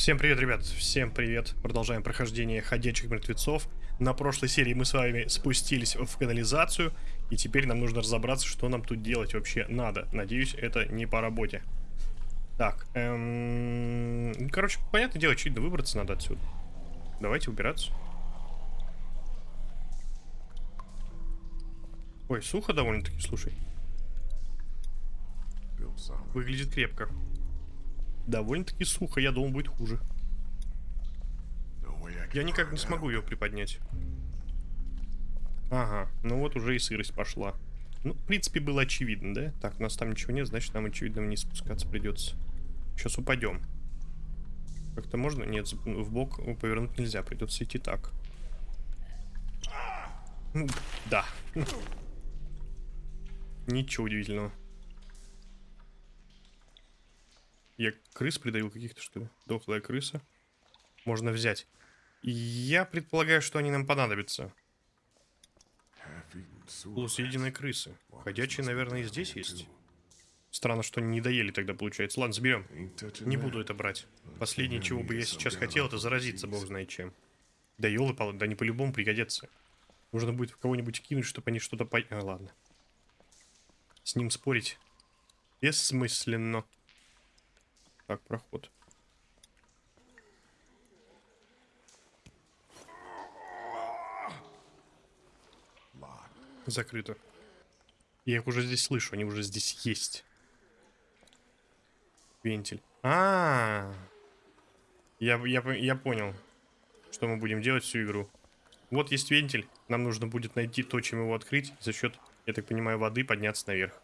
Всем привет, ребят, всем привет. Продолжаем прохождение ходячих мертвецов. На прошлой серии мы с вами спустились в канализацию, и теперь нам нужно разобраться, что нам тут делать вообще надо. Надеюсь, это не по работе. Так, эм... короче, понятное дело, очевидно, выбраться надо отсюда. Давайте убираться. Ой, сухо довольно-таки, слушай. Выглядит крепко. Довольно-таки сухо, я думал, будет хуже. Я никак не смогу ее приподнять. Ага, ну вот уже и сырость пошла. Ну, в принципе, было очевидно, да? Так, у нас там ничего нет, значит, нам, очевидно, вниз спускаться придется. Сейчас упадем. Как-то можно? Нет, в бок повернуть нельзя, придется идти так. Ну, да. Ничего удивительного. Я крыс придавил каких-то, что ли? Дохлая крыса. Можно взять. Я предполагаю, что они нам понадобятся. Полусъеденные крысы. Ходячие, наверное, и здесь есть. Странно, что они не доели тогда, получается. Ладно, заберем. Не буду это брать. Последнее, чего бы я сейчас хотел, это заразиться, бог знает чем. Да елы да они по-любому пригодятся. Нужно будет в кого-нибудь кинуть, чтобы они что-то по... А, ладно. С ним спорить бессмысленно. Так, проход. Закрыто. Я их уже здесь слышу, они уже здесь есть. Вентиль. А, -а, -а. Я, я, я понял, что мы будем делать всю игру. Вот есть вентиль. Нам нужно будет найти то, чем его открыть. За счет, я так понимаю, воды подняться наверх.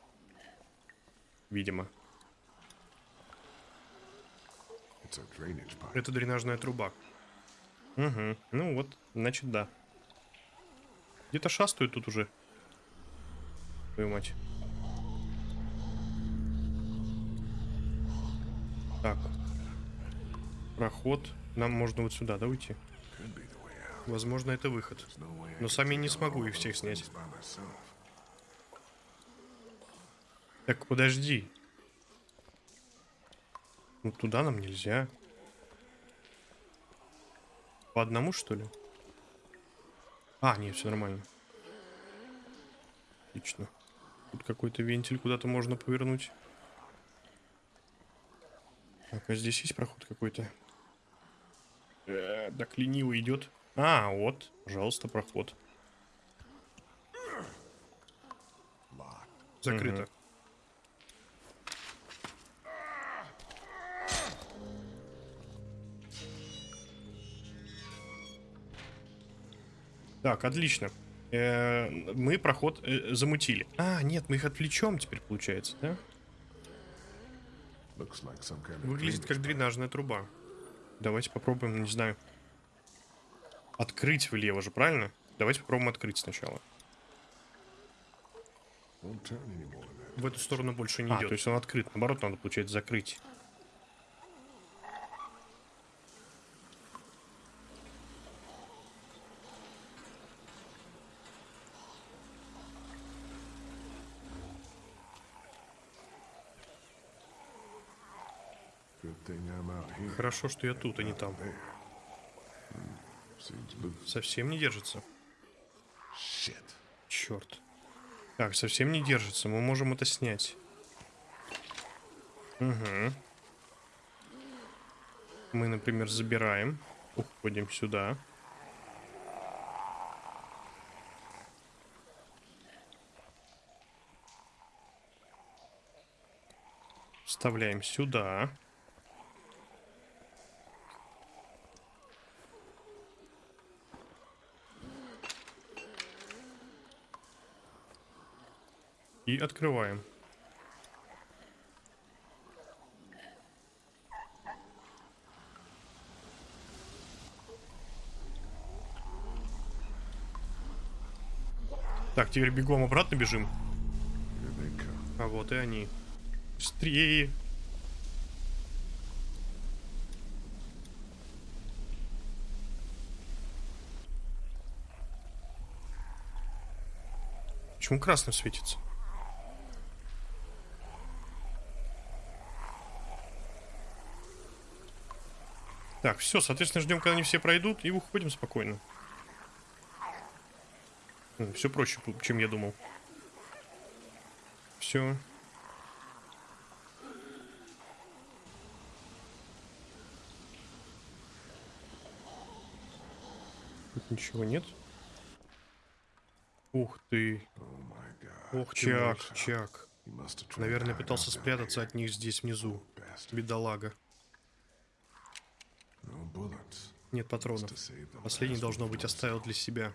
Видимо. Это дренажная труба. Угу. Ну вот, значит, да. Где-то шастают тут уже. Твою мать. Так. Проход. Нам можно вот сюда, да, уйти? Возможно, это выход. Но сами не смогу их всех снять. Так, подожди. Ну, туда нам нельзя. По одному, что ли? А, нет, все нормально. Отлично. Тут какой-то вентиль куда-то можно повернуть. Так, а здесь есть проход какой-то? Э, так лениво идет. А, вот, пожалуйста, проход. Закрыто. Угу. Так, отлично. Э -э мы проход э замутили. А, нет, мы их отвлечем теперь, получается, да? Выглядит как дренажная труба. Давайте попробуем, не знаю. Открыть влево же, правильно? Давайте попробуем открыть сначала. В эту сторону больше не а, идет. То есть он открыт. Наоборот, надо, получается, закрыть. Хорошо, что я тут, а не там. Совсем не держится. Черт. Так, совсем не держится. Мы можем это снять. Угу. Мы, например, забираем. Уходим сюда. Вставляем сюда. И открываем. Так, теперь бегом обратно бежим. А вот и они. Быстрее. Почему красным светится? Так, все, соответственно, ждем, когда они все пройдут, и уходим спокойно. Все проще, чем я думал. Все. Тут ничего нет. Ух ты. Ох, Чак, Чак. Наверное, пытался спрятаться от них здесь внизу. Бедолага. Нет патронов. Последний, должно быть, оставил для себя.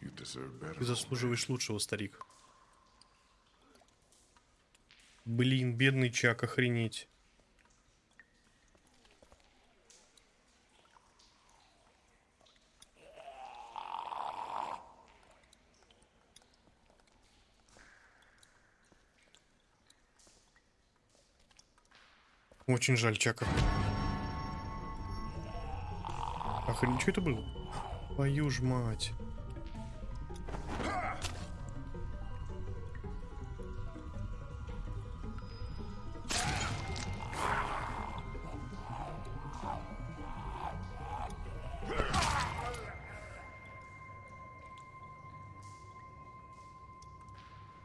Ты заслуживаешь лучшего, старик. Блин, бедный Чак, охренеть. Очень жаль Чака. Охренеть, что это было? Твою ж мать.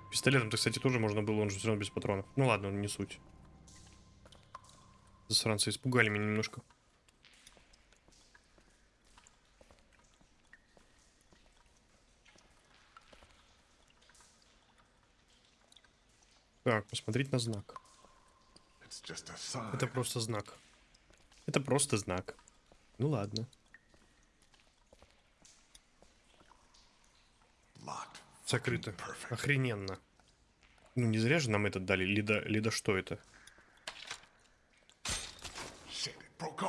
Пистолетом-то, кстати, тоже можно было, он же все равно без патронов. Ну ладно, не суть. Засранцы испугали меня немножко. Посмотреть на знак. Это просто знак. Это просто знак. Ну ладно. Закрыто. Охрененно. Ну не зря же нам это дали. Лида, Лида что это?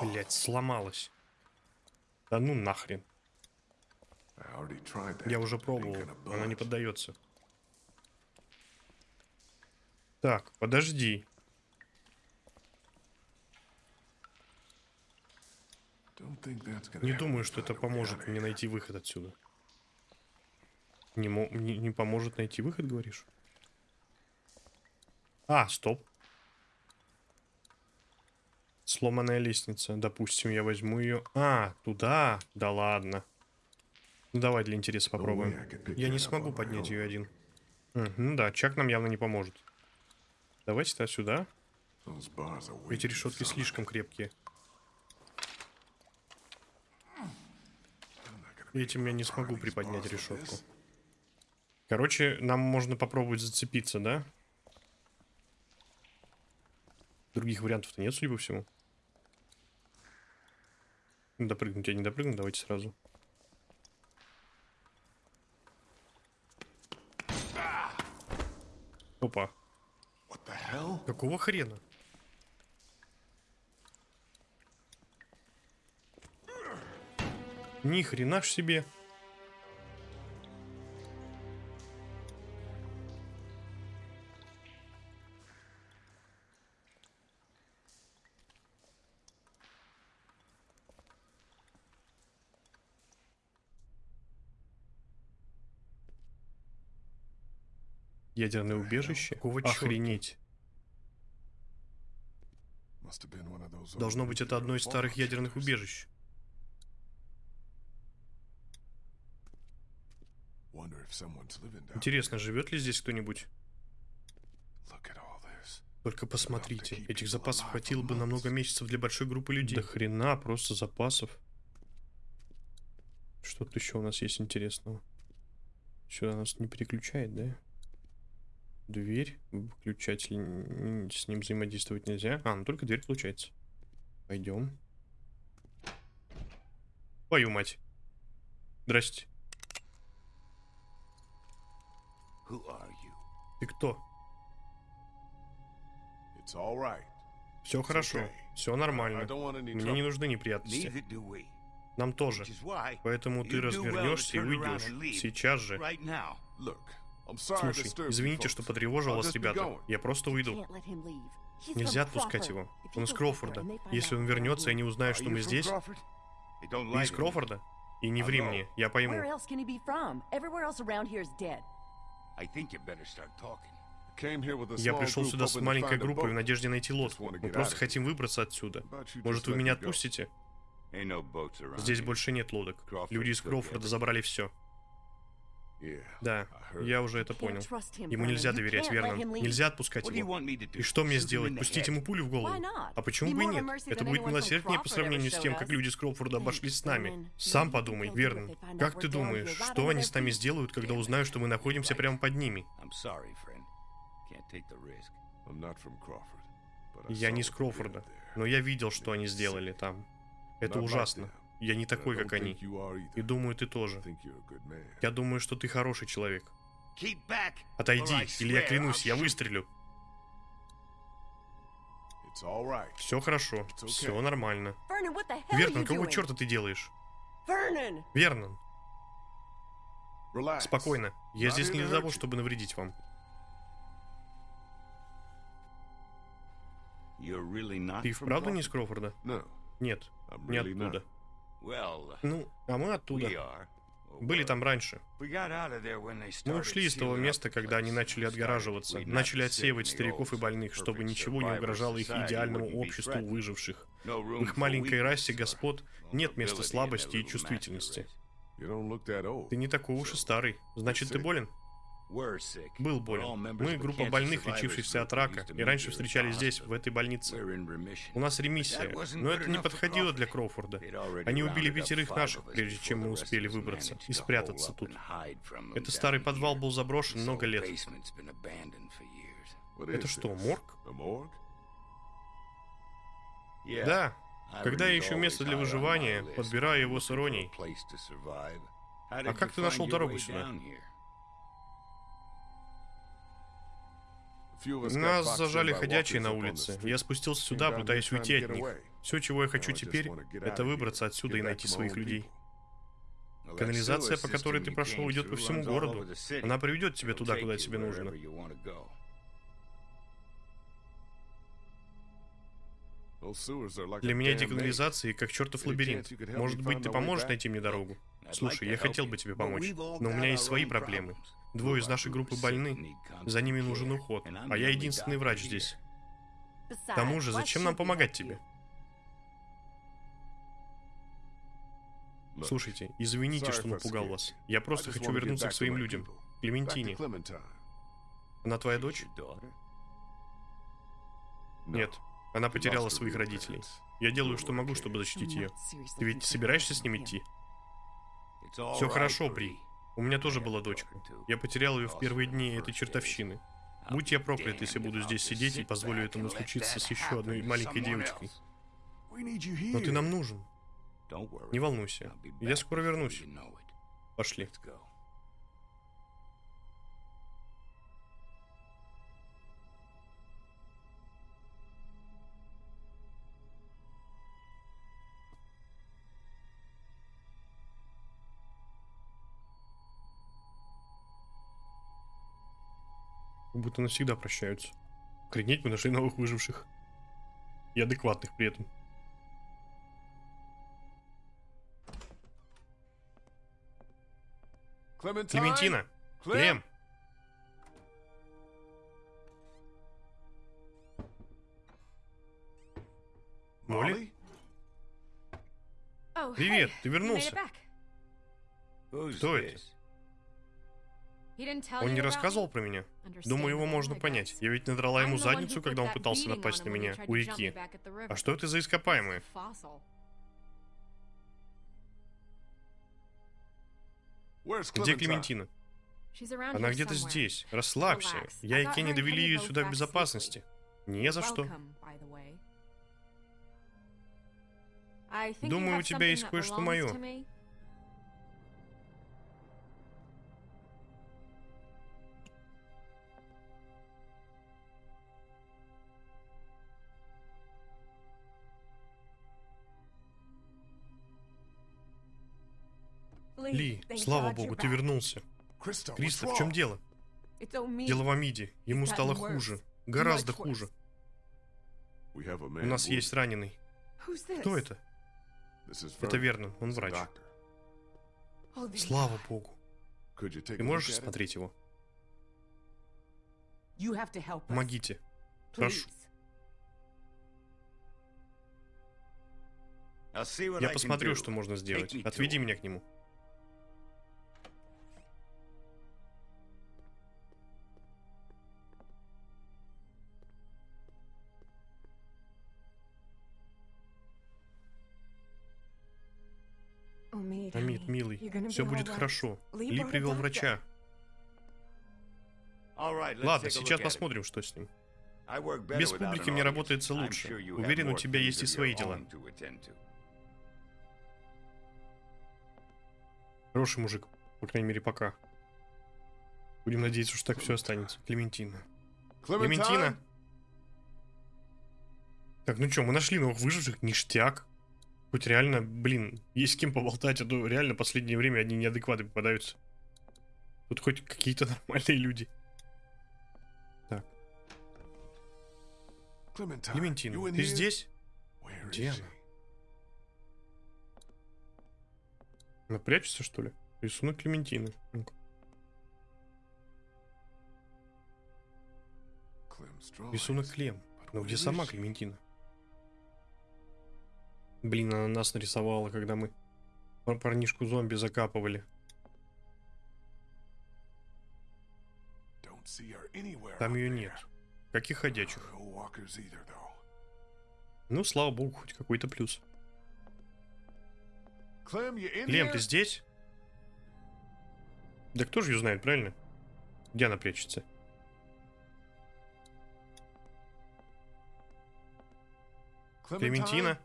Блять, сломалась. Да ну нахрен. Я уже пробовал. Она не поддается. Так, подожди. Не думаю, что это поможет мне найти выход отсюда. Не, не, не поможет найти выход, говоришь? А, стоп. Сломанная лестница. Допустим, я возьму ее. А, туда? Да ладно. Ну давай для интереса попробуем. Я не смогу поднять ее один. Мгм, да, Чак нам явно не поможет. Давайте тогда сюда. Эти решетки слишком крепкие. Этим я не смогу приподнять решетку. Короче, нам можно попробовать зацепиться, да? Других вариантов-то нет, судя по всему. Допрыгнуть я не допрыгну, давайте сразу. Опа. Какого хрена? Ни хрена ж себе. Ядерное убежище? Какого Охренеть. Должно быть, это одно из старых ядерных убежищ. Интересно, живет ли здесь кто-нибудь? Только посмотрите, этих запасов хватило бы на много месяцев для большой группы людей. Да хрена, просто запасов. Что тут еще у нас есть интересного? Сюда нас не переключает, да? Дверь, выключатель, с ним взаимодействовать нельзя. А, ну только дверь получается. Пойдем. Твою мать. Здрасте. Ты кто? Right. Все хорошо. okay. Все нормально. Мне не нужны неприятности. Нам тоже. Поэтому ты развернешься и уйдешь. Сейчас же. Слушай, извините, что потревожил вас, ребята. Я просто уйду. Нельзя отпускать его. Он из find Если он вернется и here, не узнает, Are что мы здесь, ты из. Кроуфорда? И не ври Алло. мне, я пойму. Я пришел сюда с маленькой группой в надежде найти лодку. Мы просто хотим выбраться отсюда. Может, вы меня отпустите? Здесь больше нет лодок. Люди из Кроуфорда забрали все. Да, я уже это понял. Ему нельзя доверять, leave. Нельзя отпускать его. И что мне сделать? Пустить ему пулю в голову? А почему бы и нет? Это будет милосерднее по сравнению с тем, как люди из Кроуфорда обошлись с нами. Сам подумай, find Как ты думаешь, что они с нами сделают, когда узнают, что мы находимся прямо под ними? Я не did Кроуфорда, но я видел, что они сделали там. Это ужасно. Я не такой, как они. И думаю, ты тоже. Я думаю, что ты хороший человек. Отойди, или я клянусь, я выстрелю. Все хорошо, все нормально. Вернон, какого черта ты делаешь? Вернон, спокойно. Я здесь не для того, чтобы навредить вам. Ты вправду не из? No, Нет, не оттуда. Ну, а мы оттуда. Or Были там раньше. Мы ушли из того места, когда они начали отгораживаться, начали отсеивать стариков и больных, чтобы ничего не угрожало их идеальному обществу выживших. В их маленькой расе господ нет места слабости и чувствительности. Ты не такой уж и старый. Значит, ты болен? Был болен. Мы группа больных, лечившихся от рака, и раньше встречались здесь, в этой больнице. У нас ремиссия, но это не подходило для. Кроуфорда. Они убили пятерых наших, прежде чем мы успели выбраться и спрятаться тут. Этот старый подвал был заброшен много лет. Это что, морг? Да. Когда я ищу место для выживания, подбираю его с иронией. А как ты нашел дорогу сюда? Нас зажали ходячие на улице. Я спустился сюда, пытаясь уйти от них. Все, чего я хочу теперь, это выбраться отсюда и найти своих людей. Канализация, по которой ты прошел, идет по всему городу. Она приведет тебя туда, куда тебе нужно. Для меня эти канализации как чертов лабиринт. Может быть, ты поможешь найти мне дорогу? Слушай, я хотел бы тебе помочь, но у меня есть свои проблемы. Двое из нашей группы больны, за ними нужен уход, а я единственный врач здесь. К тому же, зачем нам помогать тебе? Слушайте, извините, что напугал вас. Я просто хочу вернуться к своим людям. Клементине. Она твоя дочь? Нет. Она потеряла своих родителей. Я делаю, что могу, чтобы защитить ее. Ты ведь собираешься с ним идти? Все хорошо. Бри. У меня тоже была дочка. Я потерял ее в первые дни этой чертовщины. Будь я проклят, если буду здесь сидеть и позволю этому случиться с еще одной маленькой девочкой. Но ты нам нужен. Не волнуйся. Я скоро вернусь. Пошли. Как будто навсегда прощаются. Охренеть, мы нашли новых выживших. И адекватных при этом. Клементина! Клем! Молли? Привет, ты вернулся. Кто это? Он не рассказывал про меня. Думаю, его можно понять. Я ведь надрала ему задницу, когда он пытался напасть на меня у реки. А что это за ископаемые? Где? Клементина? Она где-то здесь. Расслабься. Я и Кенни довели ее сюда в безопасности. Не за что. Думаю, у тебя есть кое-что belongs Ли, слава богу, ты вернулся. Криста, в чем дело? Дело в Амиде. Ему стало хуже. Гораздо хуже. У нас есть раненый. Кто это? Это. Вернон, он врач. Слава богу. Ты можешь смотреть его? Помогите. Прошу. Я посмотрю, что можно сделать. Отведи меня к нему. Все будет хорошо. Ли привел врача. Ладно, сейчас посмотрим, что с ним. Без публики мне работается лучше. Уверен, у тебя есть и свои дела. Хороший мужик, по крайней мере, пока. Будем надеяться, что так все останется. Клементина. Клементина! Так, ну что, мы нашли новых выживших, ништяк. Хоть реально, блин, есть с кем поболтать, а то реально последнее время одни неадекваты попадаются. Тут хоть какие-то нормальные люди. Клементина, ты здесь? Где она? Она прячется, что ли? Рисунок Клементины. Ну-ка. Рисунок Клем. Но где сама Клементина? Блин, она нас нарисовала, когда мы пар- парнишку зомби закапывали. Там ее нет. Каких ходячих? Ну, слава богу, хоть какой-то плюс. Клем, ты здесь? Да кто же ее знает, правильно? Где она прячется? Клементина?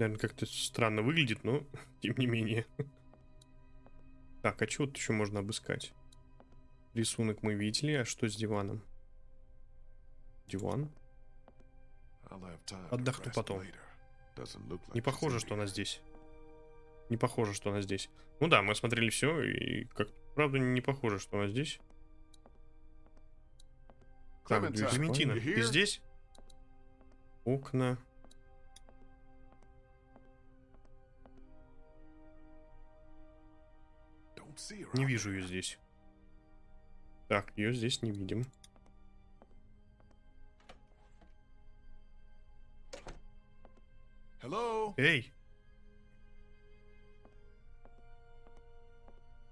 Наверное, как-то странно выглядит, но тем не менее. Так, а что тут еще можно обыскать? Рисунок мы видели, а что с диваном? Диван? Отдохну потом. Не похоже, что она здесь. Не похоже, что она здесь. Ну да, мы осмотрели все, и как правда не похоже, что она здесь. Так, Клементина, ты здесь? Окна. Не вижу ее здесь. Так, ее здесь не видим. Hello? Эй,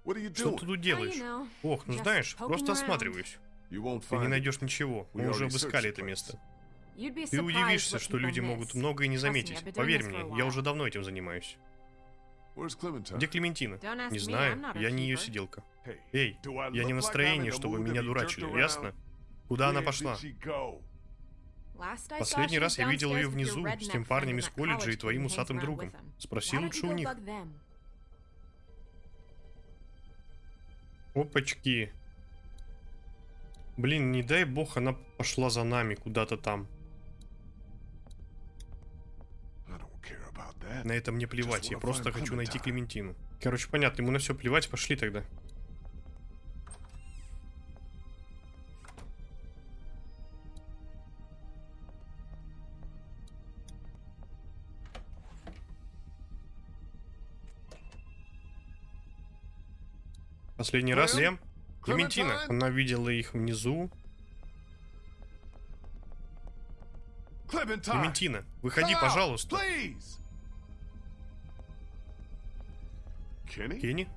What are you что ты тут Oh, делаешь? you know, Ох, ну just знаешь, просто осматриваюсь. Ты не найдешь ничего. Мы уже обыскали это место. Ты удивишься, что люди могут многое не заметить. Поверь мне, я уже давно этим занимаюсь. Где Клементина? Не знаю, я не ее сиделка. Эй, я не в настроении, чтобы меня дурачили, ясно? Куда она пошла? Последний раз я видел ее внизу с тем парнем из колледжа и твоим усатым другом. Спроси лучше у них. Опачки. Блин, не дай бог, она пошла за нами куда-то там. На это мне плевать, я просто хочу найти. Клементину. Короче, понятно, ему на все плевать, пошли тогда. Последний раз, Клем? Лем? Клементина. Она видела их внизу. Клементина, выходи, пожалуйста. Please! Кенни?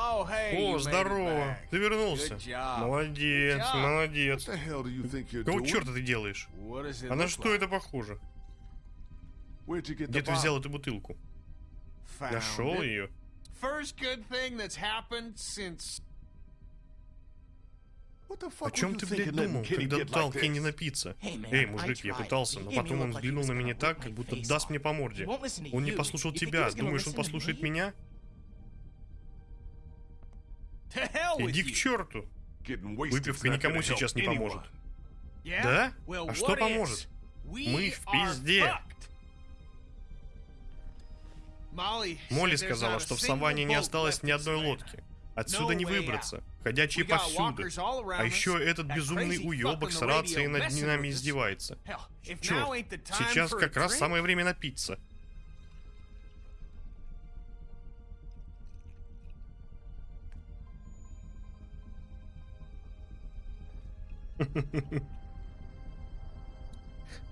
Oh, О, здорово. Ты вернулся. Молодец, молодец. Какого черта ты делаешь? А на что это похоже? Где ты взял эту бутылку? Нашел ее? О чем ты, блядь, думал, когда дал Кенни напиться? Эй, мужик, я пытался, но потом он взглянул на меня так, как будто даст мне по морде. Он не послушал тебя. Думаешь, он послушает меня? Иди к черту. Выпивка никому сейчас не поможет. Да? А что поможет? Мы в пизде. Молли сказала, что в саванне не осталось ни одной лодки. Отсюда не выбраться. Ходячие повсюду. А еще этот безумный уебок с рацией над нами издевается. Черт, сейчас как раз самое время напиться.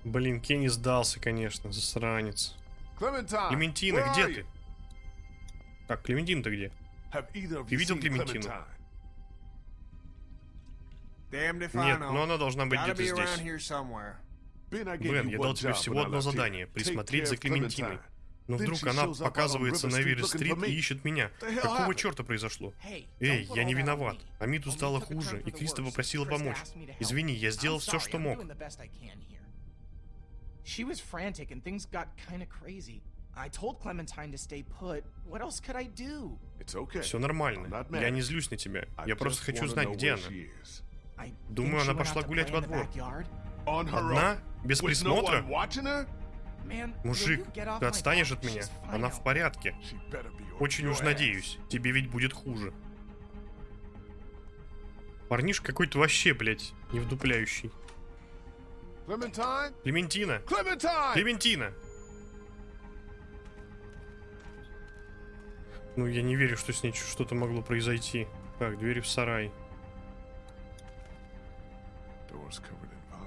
Блин, Кенни сдался, конечно, засранец. Клементина, где ты? Так, Клементин-то где? Ты видел Клементину? Нет, но она должна быть где-то здесь. Бен, я дал тебе всего одно задание — присмотреть за Клементиной. Но вдруг она показывается на me. и ищет меня. Какого черта произошло? Эй, я не виноват. Амиту стало хуже, и Криста попросила помочь. Извини, я сделал все, что мог. doing the best I can here. She was frantic and things got kind of crazy. I told Clementine to stay put. What else could I do? It's okay. Все нормально. Я не злюсь на тебя. Я просто хочу знать, где она. Думаю, она пошла гулять во двор. Одна? Без присмотра? Мужик, ты отстанешь от меня? Она в порядке. Очень уж надеюсь. Тебе ведь будет хуже. Парниш какой-то вообще, блядь, не вдупляющий. Clementine? Клементина! Клементина! Ну, я не верю, что с ней что-то могло произойти. Так, двери в сарай.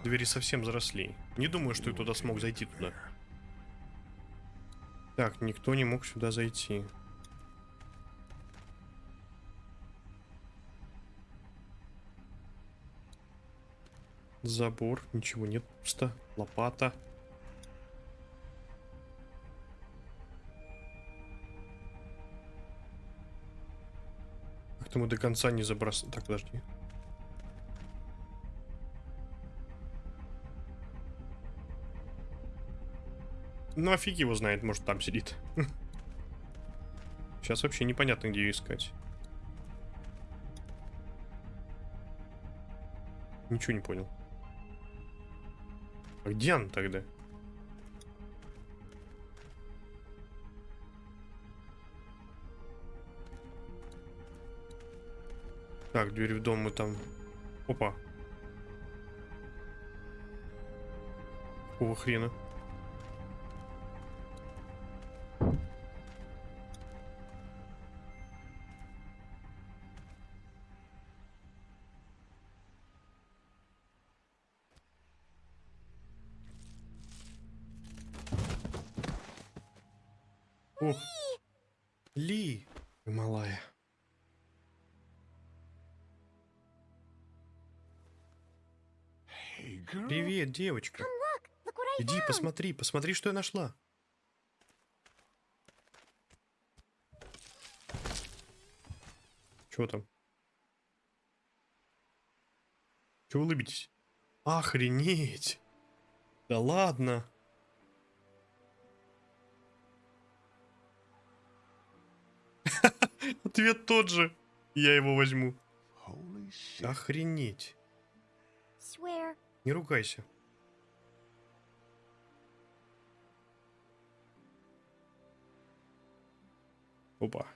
Двери совсем заросли. Не думаю, что я туда смог зайти туда. Так, никто не мог сюда зайти. Забор, ничего нет, пусто. Лопата. Как-то мы до конца не забросали. Так, подожди. Ну, а фиг его знает, может, там сидит. Сейчас вообще непонятно, где ее искать. Ничего не понял. А где она тогда? Так, дверь в дом мы там... Опа. Какого хрена? Ли, ты малая. Привет, девочка. Иди, посмотри, посмотри, что я нашла. Чего там? Чего улыбитесь? Охренеть! Да ладно! Ответ тот же. Я его возьму. Охренеть. Swear. Не ругайся. Опа.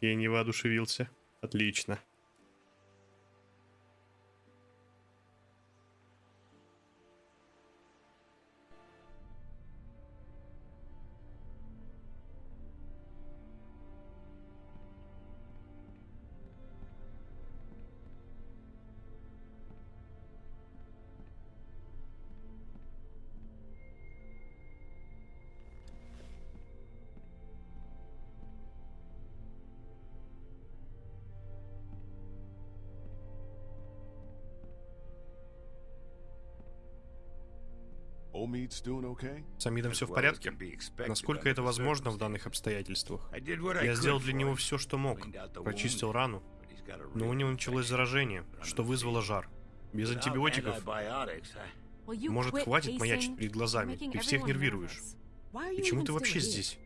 Я не воодушевился. Отлично. С Амидом все в порядке? Насколько это возможно в данных обстоятельствах? Я сделал для него все, что мог. Прочистил рану. Но у него началось заражение, что вызвало жар. Без антибиотиков. Может, хватит маячить перед глазами? Ты всех нервируешь. Почему ты вообще здесь?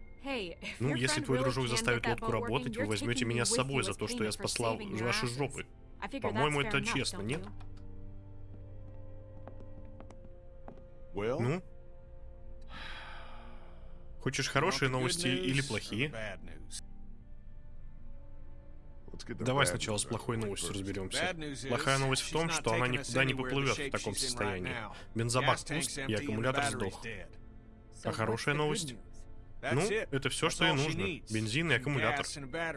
Ну, если твой дружок заставит лодку работать, вы возьмете меня с собой за то, что я спасла ваши жопы. По-моему, это честно, нет? Ну? Хочешь хорошие новости или плохие? Get the Давай сначала с плохой новостью разберемся. Плохая новость в том, что она никуда не поплывет в таком состоянии. Бензобак пуст, и аккумулятор сдох. А хорошая новость? Ну, это все, что ей нужно. Бензин и аккумулятор.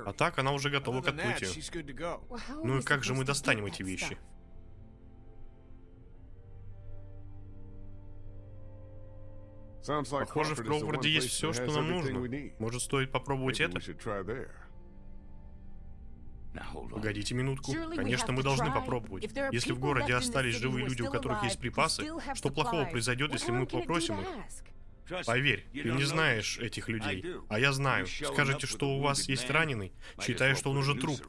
А так она уже готова к отплытию. Ну и как же мы достанем эти вещи? Похоже, в Кроуфорде есть все, что нам нужно. Может, стоит попробовать это? Погодите минутку. Конечно, мы должны попробовать. Если в городе остались живые люди, у которых есть припасы, что плохого произойдет, если мы попросим их? Поверь, ты не знаешь этих людей. А я знаю. Скажете, что у вас есть раненый, well что он уже труп.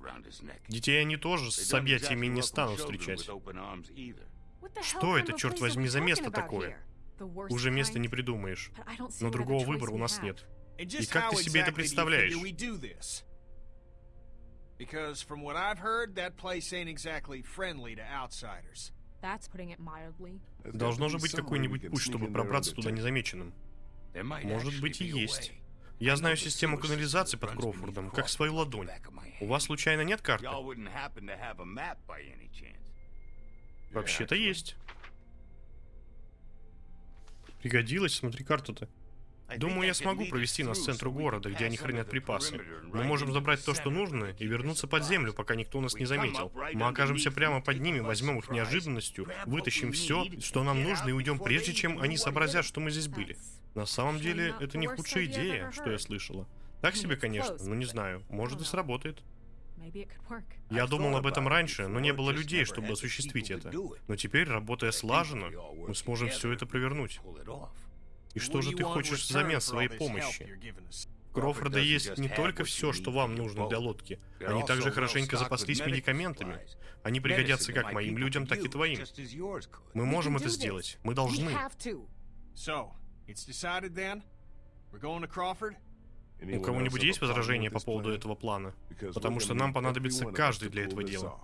Детей они тоже с объятиями не станут встречать. Что это, черт возьми, за место такое? Уже места не придумаешь. Но другого выбора у нас нет. Just как ты себе это представляешь? figure we do this? Because from what I've heard, that place ain't exactly friendly to outsiders. That's putting it mildly. There's got Должно же быть какой-нибудь путь, чтобы пробраться туда незамеченным. Может быть и есть. Я знаю систему канализации под Кроуфордом, как свою ладонь. У вас случайно нет карты? Y'all wouldn't Пригодилась, смотри карту-то. Думаю, я смогу провести нас к центру города, где они хранят припасы. Мы можем забрать то, что нужно, и вернуться под землю, пока никто нас не заметил. Мы окажемся прямо под ними, возьмем их неожиданностью, вытащим все, что нам нужно, и уйдем, прежде чем они сообразят, что мы здесь были. На самом деле, это не худшая идея, что я слышала. Так себе, конечно, но не знаю. Может и сработает. Я думал об этом раньше, но не было людей, чтобы осуществить это. Но теперь, работая слаженно, мы сможем все это провернуть. И что же What do ты you want in хочешь return взамен своей помощи? Крофорда есть не только все, что need вам нужно для boat. лодки. Они also также хорошенько запаслись медикаментами. Они пригодятся Medicine как моим людям, так и твоим. Мы можем это сделать. Мы должны. У кого-нибудь есть возражения по поводу этого плана? Потому что нам понадобится каждый для этого дела.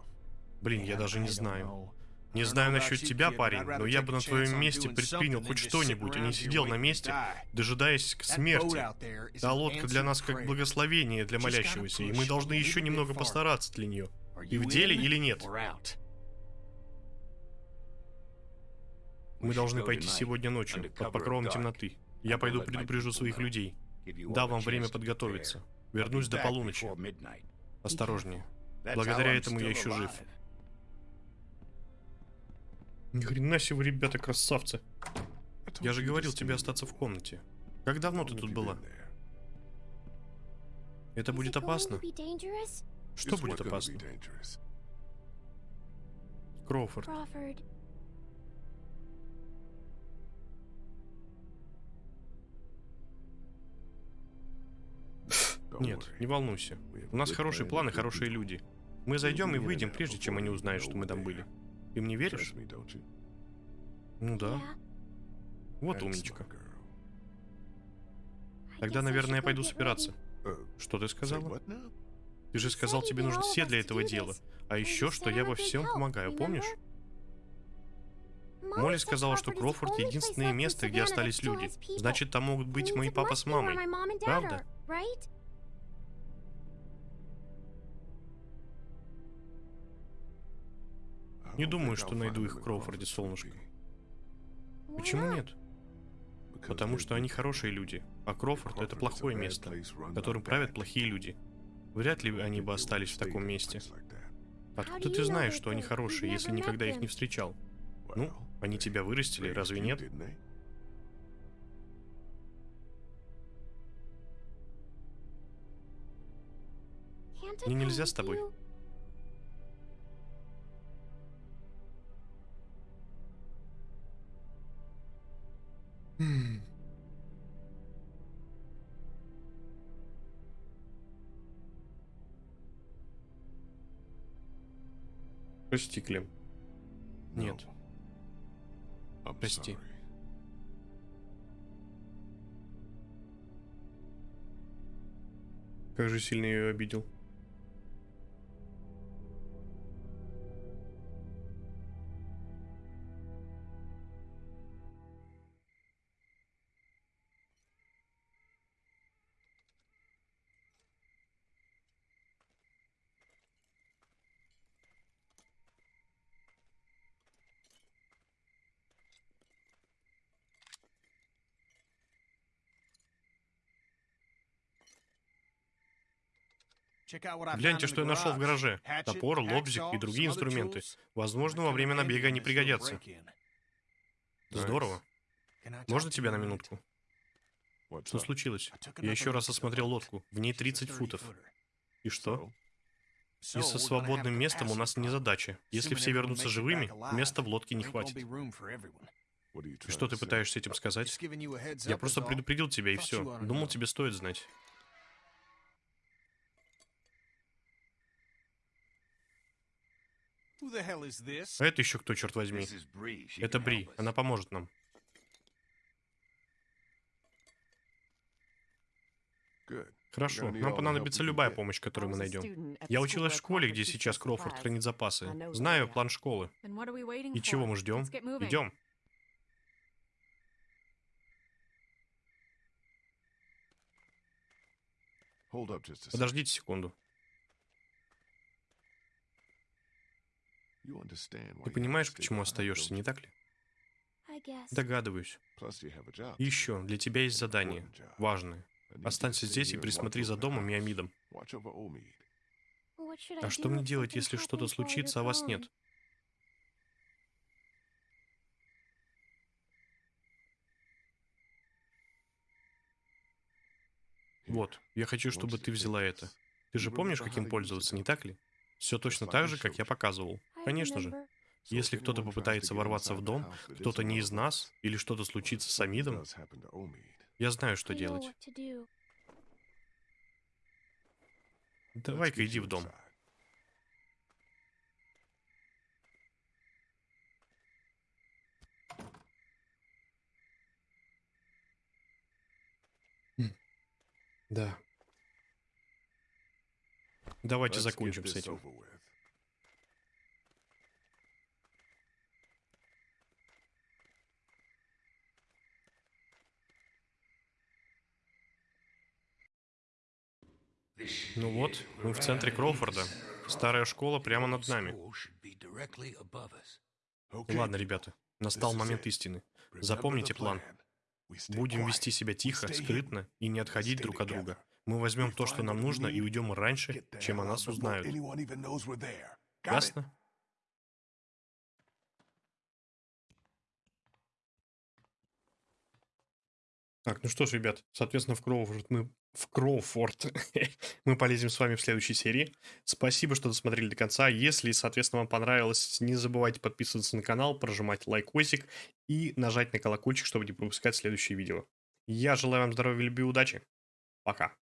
Блин, я даже не знаю. Не знаю насчет тебя, парень, но я бы на твоем месте предпринял хоть что-нибудь, а не сидел на месте, дожидаясь к смерти. Та лодка для нас как благословение для молящегося, и мы должны еще немного постараться для нее. И в деле или нет? Мы должны пойти сегодня ночью, под покровом темноты. Я пойду предупрежу своих людей. A вам время подготовиться. Вернусь до полуночи. Осторожнее. Благодаря этому я еще жив. Ни хрена себе, вы, ребята, красавцы. Я же говорил тебе остаться в комнате. Как давно ты тут была? Это будет опасно. Что будет опасно? Кроуфорд. Нет, не волнуйся. У нас хорошие планы, хорошие люди. Мы зайдем и выйдем, прежде чем они узнают, что мы там были. Ты мне веришь? Ну да. Вот умничка. Тогда, наверное, я пойду собираться. Uh, Что ты сказала? Ты же сказал, тебе all все для этого дела. А еще, что я во всем помогаю, помнишь? Молли сказала, что Крофорд единственное место, где остались люди. Значит, там могут быть мои папа с мамой. Правда? Не думаю, что найду их в Кроуфорде, солнышко. Почему нет? Потому что они хорошие люди, а Крофорд это плохое место, которым правят плохие люди. Вряд ли они бы остались в таком месте. Откуда ты знаешь, что они good? хорошие, если никогда их не встречал? Ну, они тебя вырастили, разве нет? Мне нельзя с тобой. Прости, Клем. Нет. No. Прости. Как же сильно я ее обидел. Гляньте, что я нашел в гараже. Топор, лобзик и другие инструменты. Возможно, во время набега они пригодятся. Здорово. Можно тебя на минутку? Что случилось? Я еще раз осмотрел лодку. В ней She's a 30 футов. 30-footer. И что? И со свободным местом у нас не задача. Если все вернутся живыми, места в лодке не хватит. И что ты пытаешься этим сказать? Я просто предупредил тебя и все. Думал, тебе стоит знать. Это еще кто, черт возьми? This is Bree. She Это Бри. Она поможет нам. Хорошо. Нам понадобится любая помощь, которую мы найдем. Я училась в школе, где сейчас Кроуфорд хранит запасы. Знаю план школы. И чего мы ждем? Идем. Подождите секунду. Ты понимаешь, почему остаешься, не так ли? Догадываюсь. Еще, для тебя есть задание. Важное. Останься здесь и присмотри за домом и. Амидом. А что мне делать, если что-то случится, а вас нет? Вот, я хочу, чтобы ты взяла это. Ты же помнишь, каким пользоваться, не так ли? Все точно так же, как я показывал. Конечно же. Если кто-то попытается ворваться в дом, кто-то не из нас, или что-то случится с Амидом, я знаю, что делать. Давай-ка иди в дом. Да. Давайте закончим с этим. Ну вот, мы в центре Кроуфорда. Старая школа прямо над нами. Ладно, ребята, настал момент истины. Запомните план. Будем вести себя тихо, скрытно и не отходить друг от друга. Мы возьмем то, что нам нужно, и уйдем раньше, чем о нас узнают. Ясно? Так, ну что ж, ребят, соответственно, в Кроуфорд мы в Кроуфорд мы полезем с вами в следующей серии. Спасибо, что досмотрели до конца. Если, соответственно, вам понравилось, не забывайте подписываться на канал, прожимать лайкосик и нажать на колокольчик, чтобы не пропускать следующие видео. Я желаю вам здоровья, любви и удачи. Пока.